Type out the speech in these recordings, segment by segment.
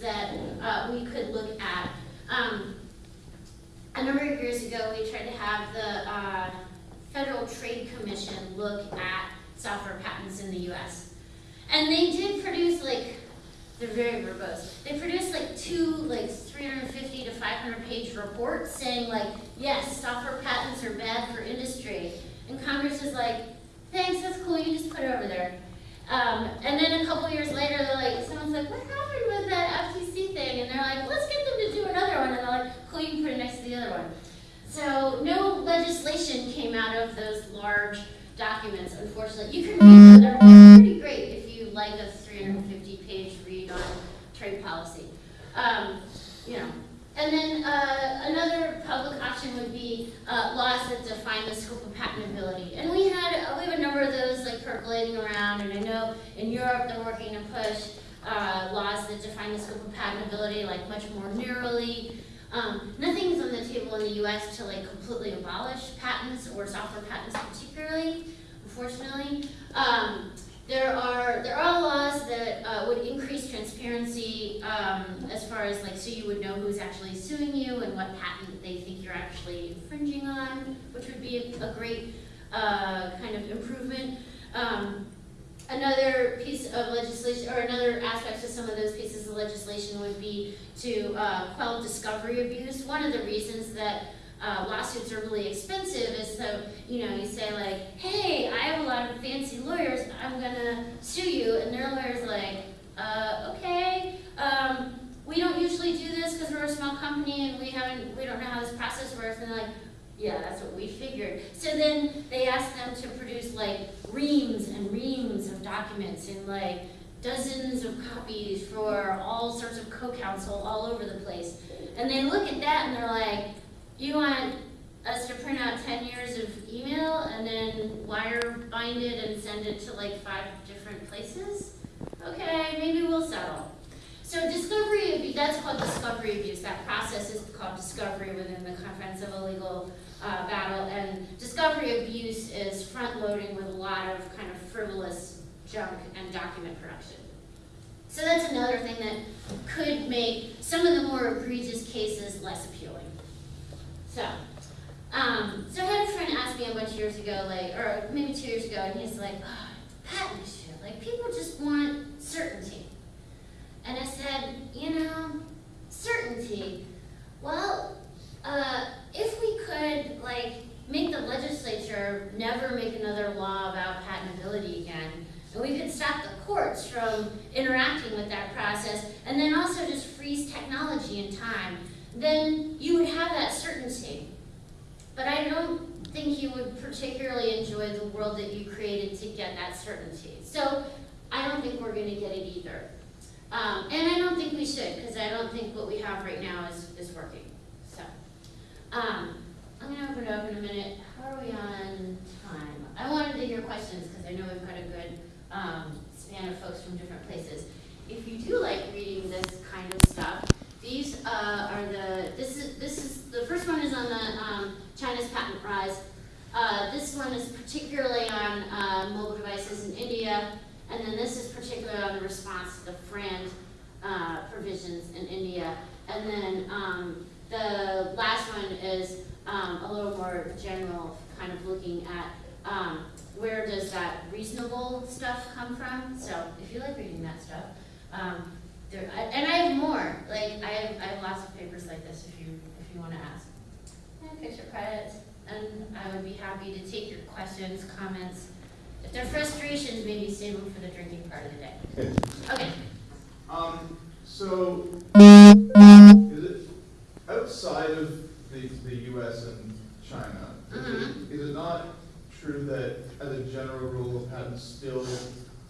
that uh, we could look at. Um, a number of years ago, we tried to have the uh, Federal Trade Commission look at software patents in the U.S. And they did produce like they're very verbose. They produced like two like 350 to 500 page reports saying like yes, software patents are bad for industry. And Congress is like, thanks, that's cool. You just put it over there. Um, and then a couple years later, they're like, someone's like, what happened with that FTC thing? And they're like, let's get them to do another one. And they're like, cool, you can put it next to the other one. So no legislation came out of those large documents, unfortunately. You can read them, they're pretty great if you like a 350 page read on trade policy. Um, you know, and then uh, another public option would be uh, laws that define the scope of patentability. And we had uh, we have a number of those like percolating around, and I know in Europe they're working to push uh, laws that define the scope of patentability like much more narrowly. Um, nothing's on the table in the U.S. to like completely abolish patents or software patents particularly, unfortunately. Um, there are there are laws that uh, would increase transparency um, as far as like so you would know who's actually suing you and what patent they think you're actually infringing on, which would be a, a great uh, kind of improvement. Um, another piece of legislation, or another aspect to some of those pieces of legislation would be to uh, quell discovery abuse. One of the reasons that uh, lawsuits are really expensive is so, you know, you say like, hey, I have a lot of fancy lawyers, I'm gonna sue you, and their lawyer's like, uh, okay, um, we don't usually do this because we're a small company and we haven't, we don't know how this process works, and they're like, yeah, that's what we figured. So then they ask them to produce like reams and reams of documents and like dozens of copies for all sorts of co-counsel all over the place. And they look at that and they're like, you want us to print out 10 years of email and then wire bind it and send it to like five different places? Okay, maybe we'll settle. So discovery abuse, that's called discovery abuse. That process is called discovery within the confines of a legal uh, battle. And discovery abuse is front loading with a lot of kind of frivolous junk and document production. So that's another thing that could make some of the more egregious cases less appealing. So, um, so I had a friend ask me a bunch of years ago, like, or maybe two years ago, and he's like, oh, patent issue. Like, people just want certainty. And I said, you know, certainty. Well, uh, if we could, like, make the legislature never make another law about patentability again, and we could stop the courts from interacting with that process, and then also just freeze technology in time, then you would have that certainty. But I don't think you would particularly enjoy the world that you created to get that certainty. So I don't think we're going to get it either. Um, and I don't think we should, because I don't think what we have right now is, is working. Um, I'm going to open it up in a minute. How are we on time? I wanted to hear questions, because I know we've got a good um, span of folks from different places. If you do like reading this kind of stuff, these uh, are the, this is, this is, the first one is on the um, China's patent rise. Uh, this one is particularly on uh, mobile devices in India, and then this is particularly on the response to the FRAND uh, provisions in India. And then um, the last one is um, a little more general, kind of looking at um, where does that reasonable stuff come from. So if you like reading that stuff, um, there, I, and I have more. Like I have, I have lots of papers like this if you if you want to ask. And picture credits, and I would be happy to take your questions, comments. If they're frustrations, maybe save them for the drinking part of the day. Okay. Um, so, is it outside of the, the U.S. and China? Is, Mhm. it, is it not true that, as a general rule, patents still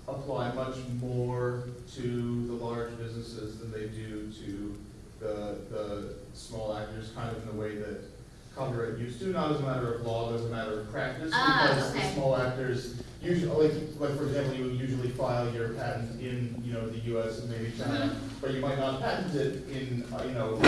apply much more to the large businesses than they do to the, the small actors, kind of in the way that copyright used to, not as a matter of law, but as a matter of practice? Ah, Because okay. the small actors usually, like, like, for example, you would usually file your patent in, you know, the US and maybe China, but you might not patent it in, uh, you know,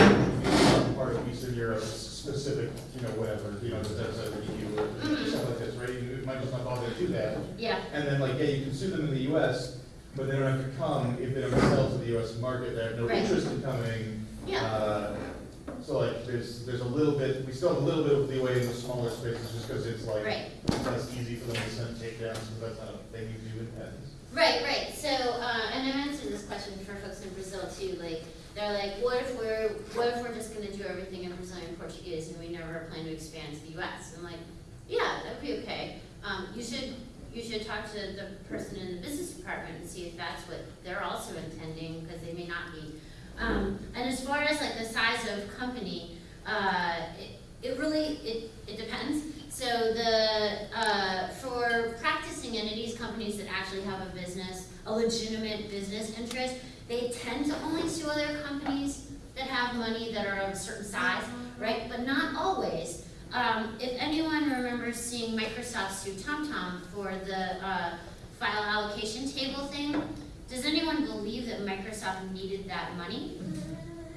some part of Eastern Europe, specific, you know, whatever, you know, that's a EU or something like this, right? You might just not bother to do that. Yeah, And then like, yeah, you can sue them in the US, but they don't have to come if they don't sell to the US market, they have no Right. interest in coming. yeah, Uh, So like, there's, there's a little bit, we still have a little bit of leeway in the smaller spaces, just because it's like, right. it's less easy for them to send takedowns, because that's not a thing you do in patents. Right, right, so, uh, and I've answered this question for folks in Brazil too, like, they're like, what if we're, what if we're just gonna do everything in Brazilian Portuguese and we never plan to expand to the US? I'm like, yeah, that'd be okay. Um, you should, you should talk to the person in the business department and see if that's what they're also intending, because they may not be. Um, and as far as like the size of company, uh, it, it really, it, it depends. So the, uh, entities, companies that actually have a business, a legitimate business interest, they tend to only sue other companies that have money that are of a certain size, right? But not always. Um, if anyone remembers seeing Microsoft sue TomTom for the, uh, file allocation table thing, does anyone believe that Microsoft needed that money?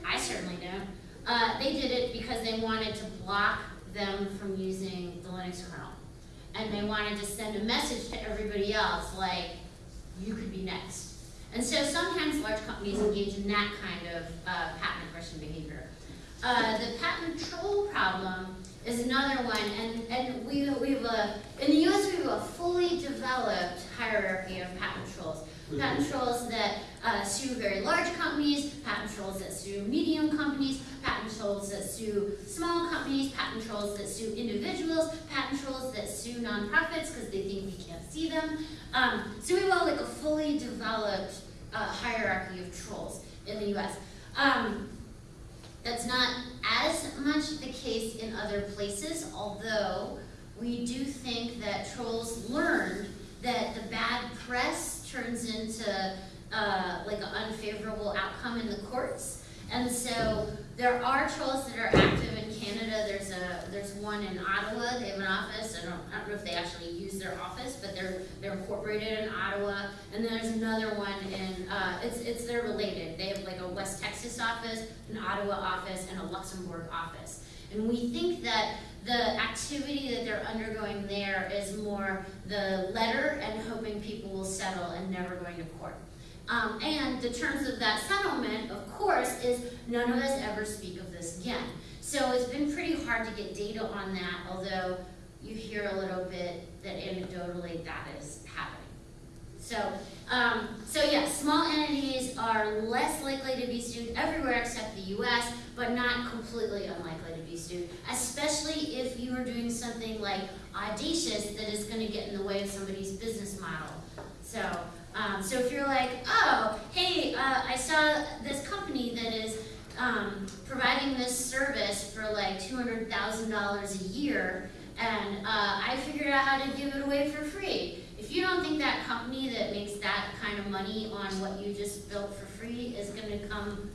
I certainly don't. Uh, they did it because they wanted to block them from using the Linux kernel. And they wanted to send a message to everybody else, like, you could be next. And so sometimes large companies engage in that kind of uh, patent aggression behavior. Uh, the patent troll problem is another one, and, and we, we have a, in the US, we have a fully developed hierarchy of patent trolls. Patent trolls that uh, sue very large companies, patent trolls that sue medium companies, patent trolls that sue small companies, patent trolls that sue individuals, nonprofits because they think we can't see them. Um, so we have like a fully developed uh, hierarchy of trolls in the US. Um, that's not as much the case in other places, although we do think that trolls learned that the bad press turns into uh, like an unfavorable outcome in the courts. And so there are trolls that are active in Canada. There's a there's one in Ottawa. They have an office. I don't, I don't know if they actually use their office, but they're they're incorporated in Ottawa. And then there's another one in uh, it's it's they're related. They have like a West Texas office, an Ottawa office, and a Luxembourg office. And we think that the activity that they're undergoing there is more the letter and hoping people will settle and never going to court. Um, and the terms of that settlement, of course, is none of us ever speak of this again. So it's been pretty hard to get data on that, although you hear a little bit that anecdotally that is happening. So, um, so yeah, small entities are less likely to be sued everywhere except the US, but not completely unlikely to be sued, especially if you are doing something like audacious that is going to get in the way of somebody's business model. So, um, so if you're like, oh, hey, uh, I saw this company that is um, providing this service for like $200,000 a year, and uh, I figured out how to give it away for free. If you don't think that company that makes that kind of money on what you just built for free is going to come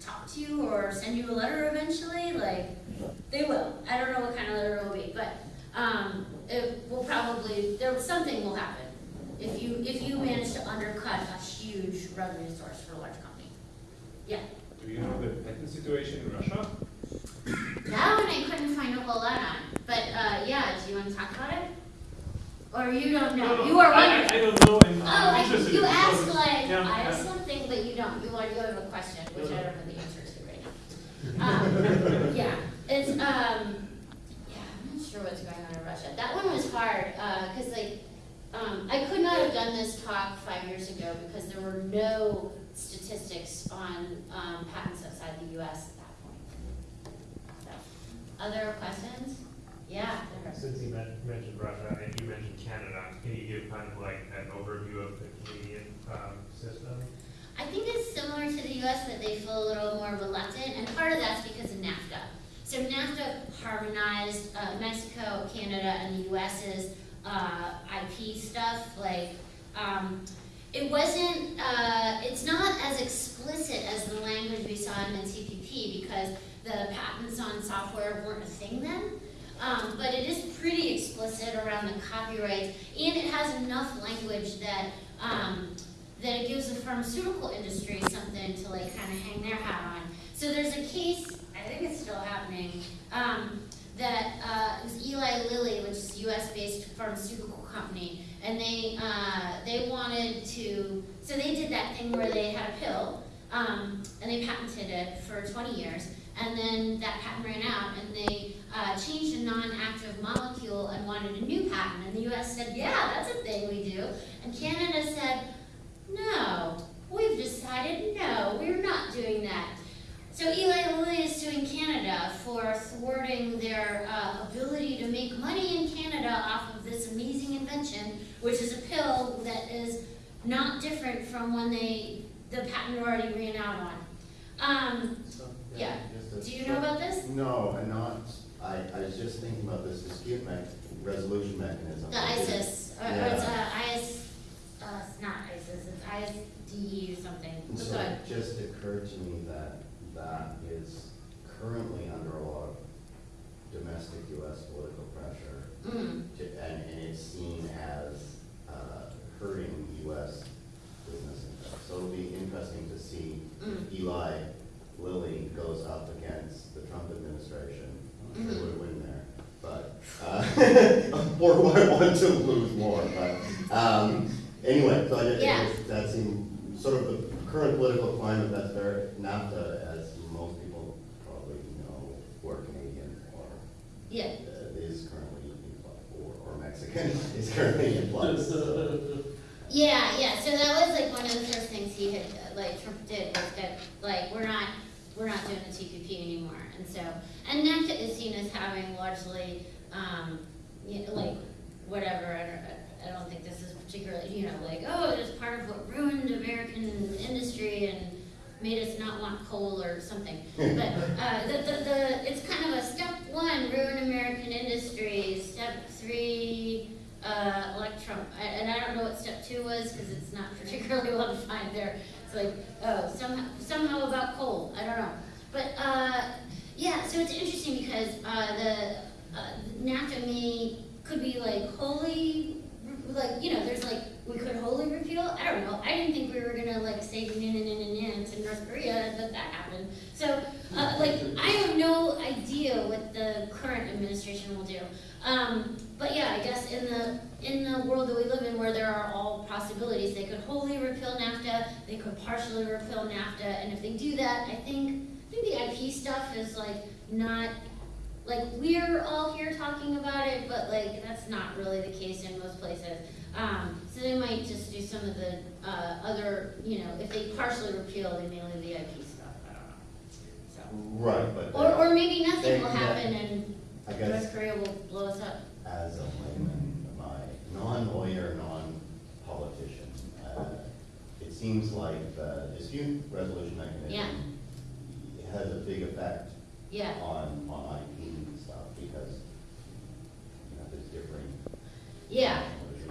talk to you or send you a letter eventually, like, they will. I don't know what kind of letter it will be, but um, it will probably, there, something will happen if you, if you manage to undercut a huge revenue source for a large company. Yeah. Do you know the patent situation in Russia? That one I couldn't find a whole lot on, but, uh, yeah, do you want to talk about it? Or you don't know, you are I, wondering? I don't know, and Oh, I, interested. you because- asked like, Yeah, I have something, but you don't, you want, you have a question, which I No, no. don't know the answer to right now. Um, yeah, it's, um, yeah, I'm not sure what's going on in Russia. That one was hard, uh, cause like, um, I could not have done this talk five years ago because there were no statistics on, um, patents outside the US at that point. So, Other questions? Yeah. Since you mentioned Russia and you mentioned Canada, can you give kind of like an overview of the Canadian um, system? I think it's similar to the US that they feel a little more reluctant, and part of that's because of NAFTA. So NAFTA harmonized uh, Mexico, Canada, and the US's uh, IP stuff. Like, um, it wasn't, uh, it's not as explicit as the language we saw in TPP because the patents on software weren't a thing then. Um, but it is pretty explicit around the copyrights, and it has enough language that, um, that it gives the pharmaceutical industry something to like kind of hang their hat on. So there's a case, I think it's still happening, um, that, uh, was Eli Lilly, which is a US-based pharmaceutical company, and they, uh, they wanted to, so they did that thing where they had a pill, um, and they patented it for twenty years, and then that patent ran out, and they, uh, changed a non-active molecule and wanted a new patent, and the US said, yeah, that's a thing we do, and Canada said, no, we've decided, no, we're not doing that. So Eli Lilly is suing Canada for thwarting their uh, ability to make money in Canada off of this amazing invention, which is a pill that is not different from when they the patent already ran out on. Um, Yeah. do you know about this? No, I'm not, I, I was just thinking about this dispute mech, resolution mechanism. The ISIS, or, or it's Yeah. uh, IS, uh, it's not ISIS, it's ISDE or something. But so go ahead. it just occurred to me that that is currently under a lot of domestic US political pressure. Mm, to- And, and it's seen as, uh, hurting US business. So it'll be interesting to see mm, Eli Lilly goes up against the Trump administration. I'm Mhm. would win there, but, uh, or would want to lose more, but, um, anyway, so I just, Yeah. that seemed, sort of the current political climate, that's very, NAFTA, as most people probably know, who are Canadian or yeah, uh, is currently in flux, or, or Mexican, is currently in flux. yeah, yeah, so that was like one of the first things he had, like Trump did, was that, like, we're not, we're not doing the TPP anymore, and so, and NAFTA is seen as having largely, um, you know, like, whatever, I don't, I don't think this is particularly, you know, like, oh, it is part of what ruined American industry and made us not want coal or something. But, uh, the, the, the, it's kind of a step one, ruin American industry, step three, uh, electron, and I don't know what step two was, cause it's not particularly well defined there. It's like, oh, somehow, somehow about coal, I don't know. But, uh, yeah, so it's interesting because, uh, the, uh, may, could be like wholly, like, you know, there's like, we could wholly repeal, I don't know, I didn't think we were gonna like say no to North Korea, but that happened. So, uh, like, I have no idea what the current administration will do. Um, yeah, I guess in the, in the world that we live in where there are all possibilities, they could wholly repeal NAFTA, they could partially repeal NAFTA, and if they do that, I think, I think the IP stuff is like not, like, we're all here talking about it, but like, that's not really the case in most places. Um, so they might just do some of the, uh, other, you know, if they partially repeal, they may leave the IP stuff, I don't know. So. Right, but. Or, or maybe nothing They- will yeah. happen and I guess North Korea will blow us up. as a layman, my non-lawyer, non-politician, uh, it seems like the dispute resolution mechanism has a big effect Yeah, on, on IP and stuff, because, you know, there's differing. yeah.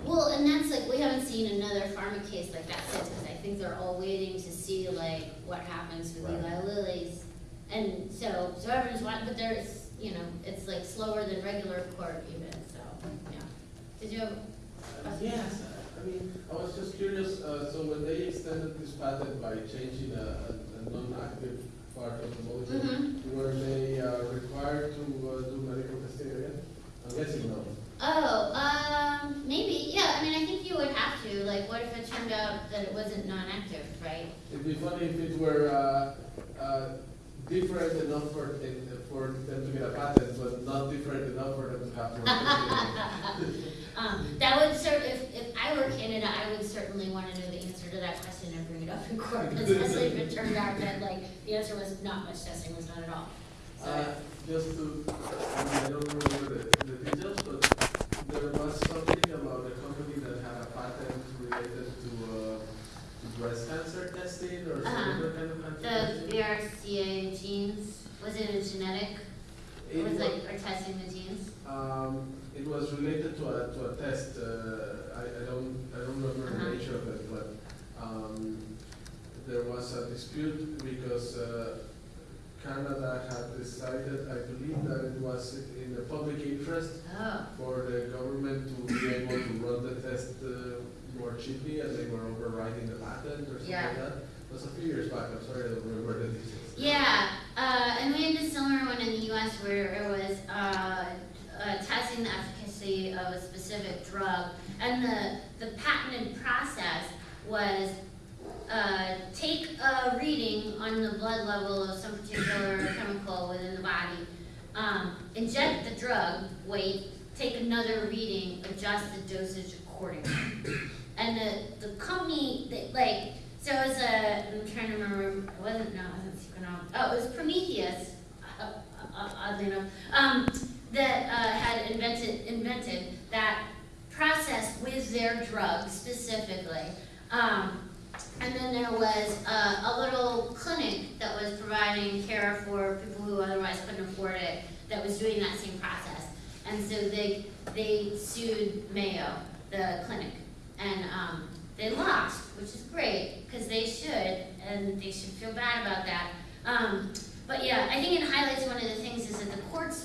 Well, and that's like, we haven't seen another pharma case like that since, because I think they're all waiting to see like what happens with Right. Eli Lilly's. And so, so everyone's watching, but there's, you know, it's like slower than regular court even, so, yeah. Did you have? Yes, I mean, I was just curious, uh, so when they extended this patent by changing a, a a non-active part of the molecule, Mm-hmm. were they uh, required to uh, do medical testing again? I'm guessing no. Oh, um, maybe, yeah, I mean, I think you would have to, like, what if it turned out that it wasn't non-active, right? It'd be funny if it were, uh, uh, different enough for, for them to get a patent, but not different enough for them to have to. it. Um, that would cer, if, if I were Canada, I would certainly wanna know the answer to that question and bring it up in court, especially if it turned out that, like, the answer was not much testing was done at all. Uh, just to, I mean, I don't remember the, the details, but there was something about a company that had a patent related to, uh, breast cancer testing or some Uh-huh. other kind of cancer the. BRCA genes, was it a genetic, It was wa- like, or testing the genes? Um, it was related to a, to a test, uh, I, I don't, I don't remember Uh-huh. the nature of it, but, um, there was a dispute because, uh, Canada had decided, I believe that it was in the public interest Oh, for the government to be able to run the test uh, more cheaply and they were overriding the patent or something Yeah. like that. It was a few years back, I'm sorry, I don't remember the details. yeah, uh, and we had a similar one in the US where it was, uh, uh, testing the efficacy of a specific drug. And the, the patented process was, uh, take a reading on the blood level of some particular chemical within the body, um, inject the drug, wait, take another reading, adjust the dosage accordingly. And the, the company, that, like, so it was a, I'm trying to remember, it wasn't, no, it wasn't Sequenom, oh, it was Prometheus, uh, uh, oddly enough, um, that, uh, had invented, invented that process with their drug specifically. Um, and then there was a, a little clinic that was providing care for people who otherwise couldn't afford it, that was doing that same process. And so they, they sued Mayo, the clinic, and, um, they lost, which is great, because they should, and they should feel bad about that. Um, but yeah, I think it highlights one of the things is that the courts